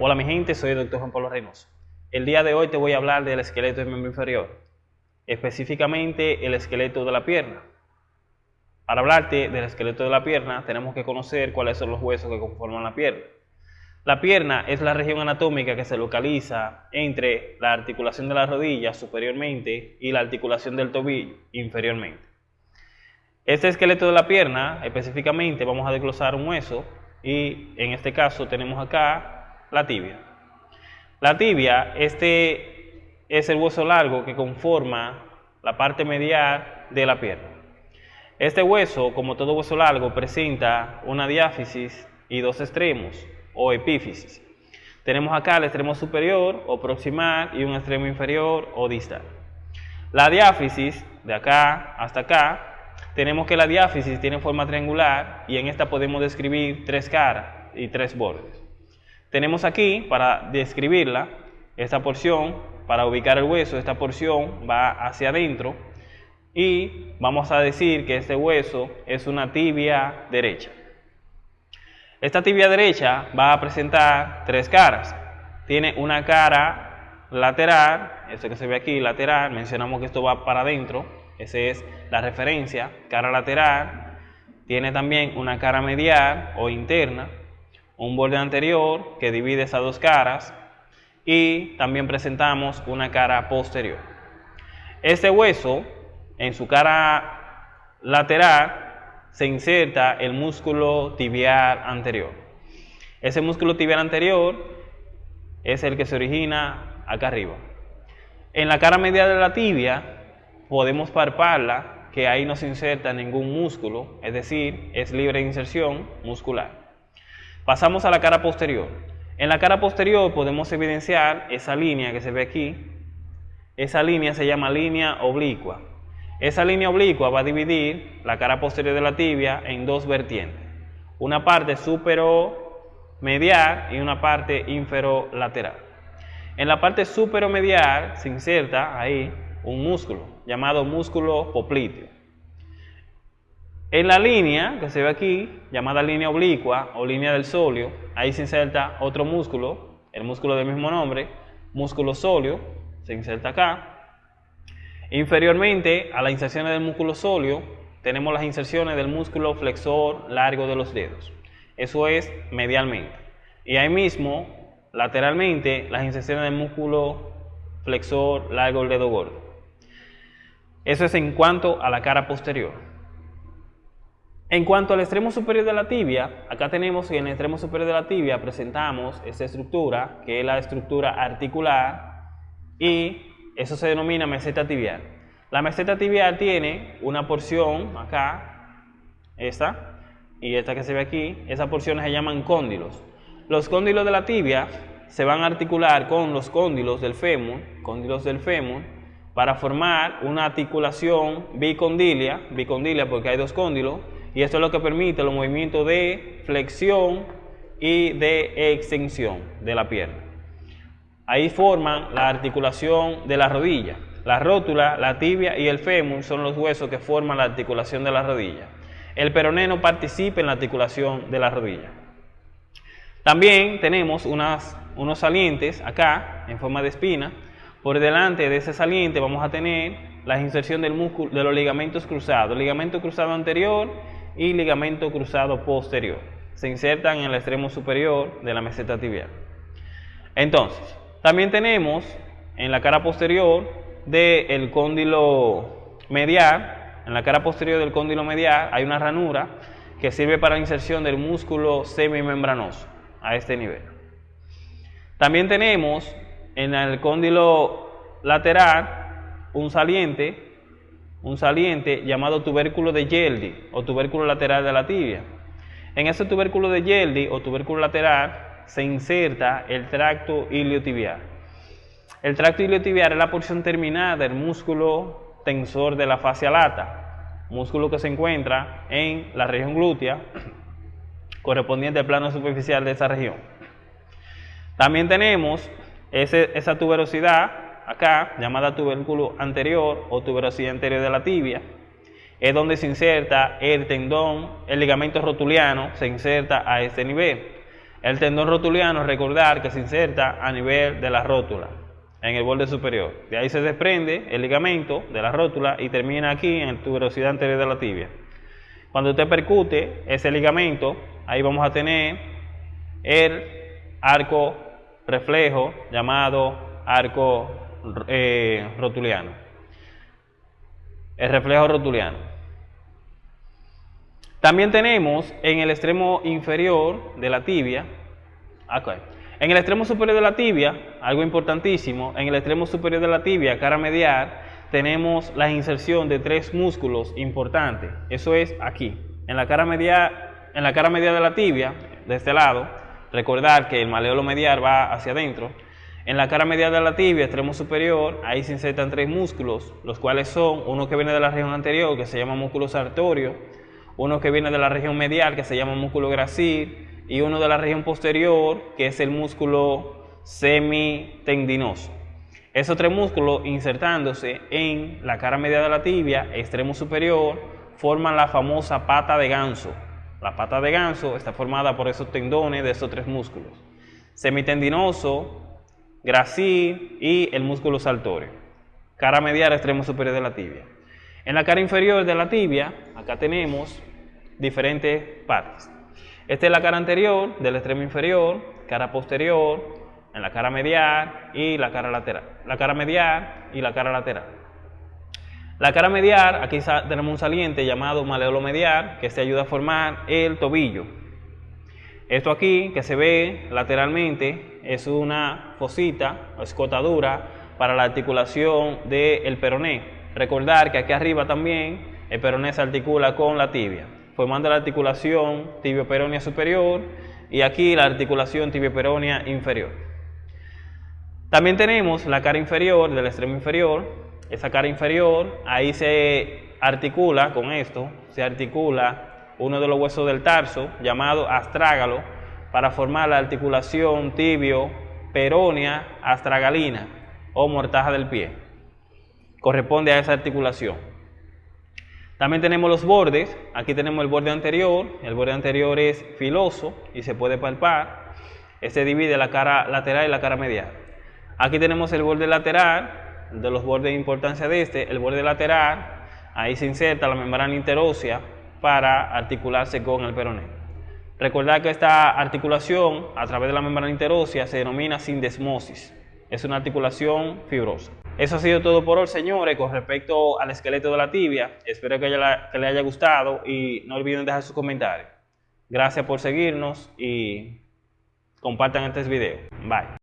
Hola mi gente, soy el Dr. Juan Pablo Reynoso. El día de hoy te voy a hablar del esqueleto del miembro inferior, específicamente el esqueleto de la pierna. Para hablarte del esqueleto de la pierna tenemos que conocer cuáles son los huesos que conforman la pierna. La pierna es la región anatómica que se localiza entre la articulación de la rodilla superiormente y la articulación del tobillo inferiormente. Este esqueleto de la pierna, específicamente, vamos a desglosar un hueso y en este caso tenemos acá la tibia. La tibia, este es el hueso largo que conforma la parte medial de la pierna. Este hueso, como todo hueso largo, presenta una diáfisis y dos extremos o epífisis. Tenemos acá el extremo superior o proximal y un extremo inferior o distal. La diáfisis, de acá hasta acá, tenemos que la diáfisis tiene forma triangular y en esta podemos describir tres caras y tres bordes. Tenemos aquí, para describirla, esta porción, para ubicar el hueso, esta porción va hacia adentro y vamos a decir que este hueso es una tibia derecha. Esta tibia derecha va a presentar tres caras. Tiene una cara lateral, esto que se ve aquí, lateral, mencionamos que esto va para adentro, esa es la referencia, cara lateral, tiene también una cara medial o interna, un borde anterior que divide esas dos caras y también presentamos una cara posterior. Este hueso, en su cara lateral, se inserta el músculo tibial anterior. Ese músculo tibial anterior es el que se origina acá arriba. En la cara medial de la tibia podemos parparla, que ahí no se inserta ningún músculo, es decir, es libre de inserción muscular. Pasamos a la cara posterior. En la cara posterior podemos evidenciar esa línea que se ve aquí. Esa línea se llama línea oblicua. Esa línea oblicua va a dividir la cara posterior de la tibia en dos vertientes. Una parte superomedial y una parte inferolateral. En la parte superomedial se inserta ahí un músculo llamado músculo popliteo. En la línea que se ve aquí, llamada línea oblicua o línea del sóleo, ahí se inserta otro músculo, el músculo del mismo nombre, músculo sóleo, se inserta acá. Inferiormente a las inserciones del músculo sóleo, tenemos las inserciones del músculo flexor largo de los dedos. Eso es medialmente. Y ahí mismo, lateralmente, las inserciones del músculo flexor largo del dedo gordo. Eso es en cuanto a la cara posterior. En cuanto al extremo superior de la tibia, acá tenemos que en el extremo superior de la tibia presentamos esta estructura, que es la estructura articular, y eso se denomina meseta tibial. La meseta tibial tiene una porción acá, esta, y esta que se ve aquí, esas porciones se llaman cóndilos. Los cóndilos de la tibia se van a articular con los cóndilos del fémur, cóndilos del fémur, para formar una articulación bicondilia, bicondilia porque hay dos cóndilos, y esto es lo que permite los movimientos de flexión y de extensión de la pierna. Ahí forman la articulación de la rodilla. La rótula, la tibia y el fémur son los huesos que forman la articulación de la rodilla. El peroné no participa en la articulación de la rodilla. También tenemos unas, unos salientes acá en forma de espina por delante de ese saliente vamos a tener la inserción del músculo, de los ligamentos cruzados, ligamento cruzado anterior y ligamento cruzado posterior. Se insertan en el extremo superior de la meseta tibial. Entonces, también tenemos en la cara posterior del cóndilo medial, en la cara posterior del cóndilo medial hay una ranura que sirve para la inserción del músculo semimembranoso a este nivel. También tenemos en el cóndilo lateral un saliente, un saliente llamado tubérculo de Yeldi o tubérculo lateral de la tibia. En ese tubérculo de Yeldi o tubérculo lateral se inserta el tracto iliotibial. El tracto iliotibial es la porción terminal del músculo tensor de la fascia lata, músculo que se encuentra en la región glútea, correspondiente al plano superficial de esa región. También tenemos esa tuberosidad acá, llamada tubérculo anterior o tuberosidad anterior de la tibia, es donde se inserta el tendón, el ligamento rotuliano se inserta a este nivel. El tendón rotuliano, recordar que se inserta a nivel de la rótula, en el borde superior. De ahí se desprende el ligamento de la rótula y termina aquí en tuberosidad anterior de la tibia. Cuando usted percute ese ligamento, ahí vamos a tener el arco reflejo llamado arco eh, rotuliano. El reflejo rotuliano. También tenemos en el extremo inferior de la tibia, en el extremo superior de la tibia, algo importantísimo, en el extremo superior de la tibia, cara medial, tenemos la inserción de tres músculos importantes. Eso es aquí, en la cara medial, en la cara medial de la tibia, de este lado, recordar que el maleolo medial va hacia adentro. En la cara medial de la tibia, extremo superior, ahí se insertan tres músculos, los cuales son uno que viene de la región anterior, que se llama músculo sartorio, uno que viene de la región medial, que se llama músculo gracil, y uno de la región posterior, que es el músculo semitendinoso. Esos tres músculos insertándose en la cara medial de la tibia, extremo superior, forman la famosa pata de ganso. La pata de ganso está formada por esos tendones de esos tres músculos. Semitendinoso, gracil y el músculo saltorio. Cara medial, extremo superior de la tibia. En la cara inferior de la tibia, acá tenemos diferentes partes. Esta es la cara anterior del extremo inferior, cara posterior, en la cara medial y la cara lateral. La cara medial y la cara lateral. La cara medial, aquí tenemos un saliente llamado maleolo medial que se ayuda a formar el tobillo. Esto aquí que se ve lateralmente es una fosita o escotadura para la articulación del peroné. Recordar que aquí arriba también el peroné se articula con la tibia, formando la articulación tibio-peronea superior y aquí la articulación tibio-peronea inferior. También tenemos la cara inferior del extremo inferior. Esa cara inferior, ahí se articula con esto, se articula uno de los huesos del tarso llamado astrágalo para formar la articulación tibio-peronea astragalina o mortaja del pie. Corresponde a esa articulación. También tenemos los bordes, aquí tenemos el borde anterior, el borde anterior es filoso y se puede palpar, este divide la cara lateral y la cara medial. Aquí tenemos el borde lateral, de los bordes de importancia de este, el borde lateral, ahí se inserta la membrana interósea para articularse con el peroné. Recordad que esta articulación a través de la membrana interósea se denomina sindesmosis, es una articulación fibrosa. Eso ha sido todo por hoy, señores, con respecto al esqueleto de la tibia. Espero que, que les haya gustado y no olviden dejar sus comentarios. Gracias por seguirnos y compartan este video. Bye.